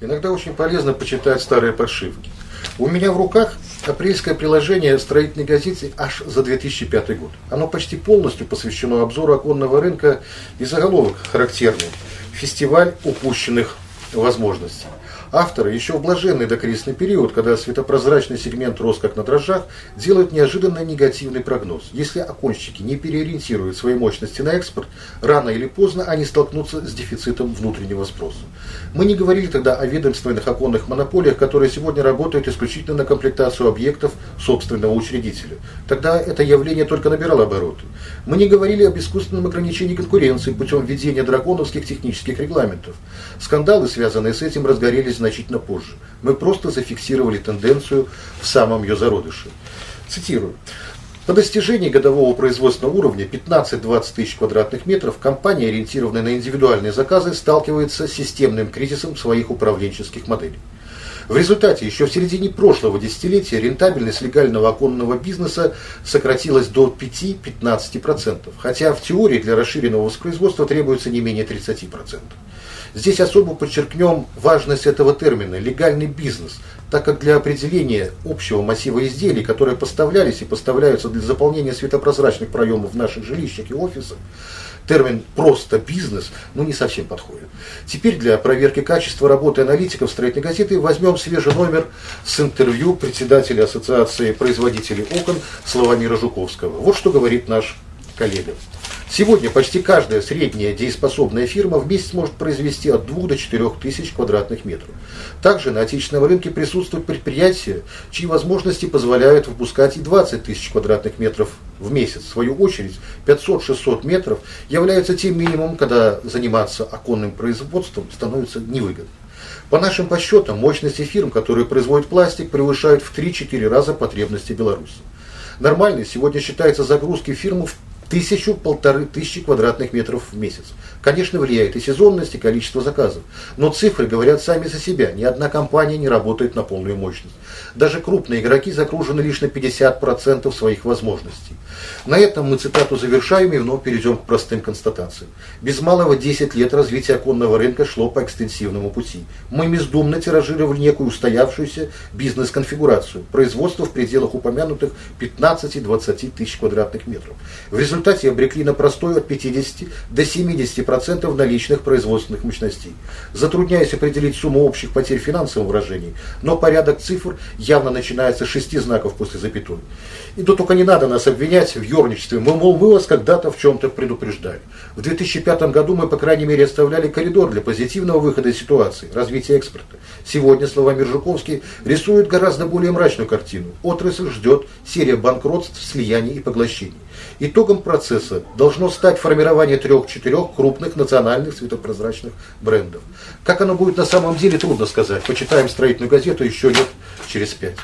Иногда очень полезно почитать старые подшивки. У меня в руках апрельское приложение строительной газеты аж за 2005 год. Оно почти полностью посвящено обзору оконного рынка и заголовок характерный – «Фестиваль упущенных возможностей». Авторы еще в блаженный докризисный период, когда светопрозрачный сегмент рос как на дрожжах, делают неожиданно негативный прогноз. Если оконщики не переориентируют свои мощности на экспорт, рано или поздно они столкнутся с дефицитом внутреннего спроса. Мы не говорили тогда о ведомственных оконных монополиях, которые сегодня работают исключительно на комплектацию объектов собственного учредителя. Тогда это явление только набирало обороты. Мы не говорили об искусственном ограничении конкуренции путем введения драконовских технических регламентов. Скандалы, связанные с этим, разгорелись значительно позже. Мы просто зафиксировали тенденцию в самом ее зародыше. Цитирую. По достижении годового производственного уровня 15-20 тысяч квадратных метров компания, ориентированная на индивидуальные заказы, сталкивается с системным кризисом своих управленческих моделей. В результате еще в середине прошлого десятилетия рентабельность легального оконного бизнеса сократилась до 5-15%, хотя в теории для расширенного воспроизводства требуется не менее 30%. Здесь особо подчеркнем важность этого термина – легальный бизнес, так как для определения общего массива изделий, которые поставлялись и поставляются для заполнения светопрозрачных проемов в наших жилищах и офисах, термин «просто бизнес» ну, не совсем подходит. Теперь для проверки качества работы аналитиков строительной газеты возьмем свежий номер с интервью председателя Ассоциации производителей окон Славомира Жуковского. Вот что говорит наш коллега. Сегодня почти каждая средняя дееспособная фирма в месяц может произвести от 2 до 4 тысяч квадратных метров. Также на отечественном рынке присутствуют предприятия, чьи возможности позволяют выпускать и 20 тысяч квадратных метров в месяц. В свою очередь 500-600 метров являются тем минимумом, когда заниматься оконным производством становится невыгодно. По нашим подсчетам, мощности фирм, которые производят пластик, превышают в 3-4 раза потребности Беларуси. Нормальной сегодня считается загрузки фирмы в тысячу-полторы тысячи квадратных метров в месяц. Конечно, влияет и сезонность, и количество заказов. Но цифры говорят сами за себя. Ни одна компания не работает на полную мощность. Даже крупные игроки загружены лишь на 50% своих возможностей. На этом мы цитату завершаем и вновь перейдем к простым констатациям. Без малого 10 лет развитие оконного рынка шло по экстенсивному пути. Мы бездумно тиражировали некую устоявшуюся бизнес-конфигурацию. Производство в пределах упомянутых 15-20 тысяч квадратных метров. В результате обрекли на простой от 50 до 70% наличных производственных мощностей. Затрудняясь определить сумму общих потерь в финансовом но порядок цифр явно начинается с шести знаков после запятой. И тут только не надо нас обвинять в ерничестве. Мы, мол, мы вас когда-то в чем-то предупреждали. В 2005 году мы, по крайней мере, оставляли коридор для позитивного выхода из ситуации, развития экспорта. Сегодня, слова Миржуковский, рисуют гораздо более мрачную картину. Отрасль ждет серия банкротств, слияний и поглощений. Итогом процесса должно стать формирование трех-четырех крупных национальных светопрозрачных брендов. Как оно будет на самом деле, трудно сказать. Почитаем строительную газету еще лет через пять.